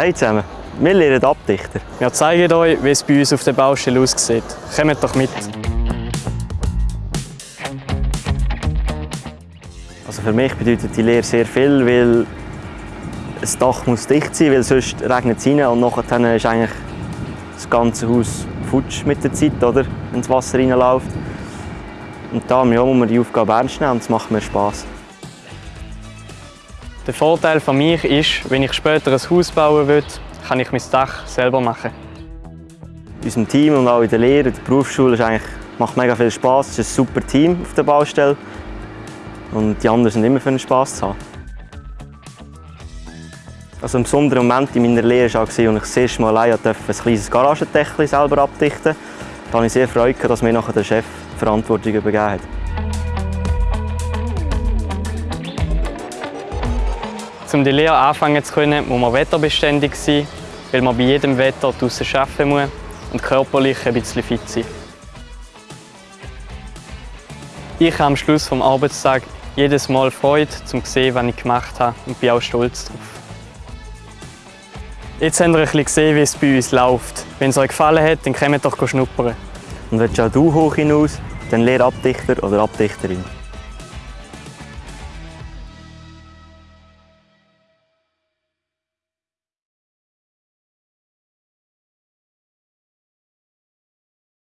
Hey zusammen, wir lernen Abdichter. Wir zeigen euch, wie es bei uns auf der Baustelle aussieht. Kommt doch mit! Also für mich bedeutet die Lehre sehr viel, weil das Dach muss dicht sein, weil sonst regnet es rein und nachher ist eigentlich das ganze Haus futsch mit der Zeit, oder? wenn das Wasser reinläuft. Und da ja, muss man die Aufgabe ernst nehmen und es macht mir Spass. Der Vorteil von mir ist, wenn ich später ein Haus bauen will, kann ich mein Dach selber machen. In unserem Team und auch in der Lehre, in der Berufsschule, ist eigentlich, macht mega viel Spass. Es ist ein super Team auf der Baustelle. Und die anderen sind immer für den Spass zu haben. Also ein besonderer Moment in meiner Lehre war, als ich das erste Mal allein ein kleines Garagendeckel selber abdichten durfte. Da habe ich sehr Freude, dass mir nachher der Chef die Verantwortung übergeben hat. Um die Lehre anfangen zu können, muss man wetterbeständig sein, weil man bei jedem Wetter draußen arbeiten muss und körperlich ein bisschen fit sein. Ich habe am Schluss des Arbeitstags jedes Mal Freude, um zu sehen, was ich gemacht habe und bin auch stolz darauf. Jetzt habt ihr ein bisschen gesehen, wie es bei uns läuft. Wenn es euch gefallen hat, dann kommt doch schnuppern. Und auch du hoch hinaus, dann lehr Abdichter oder Abdichterin.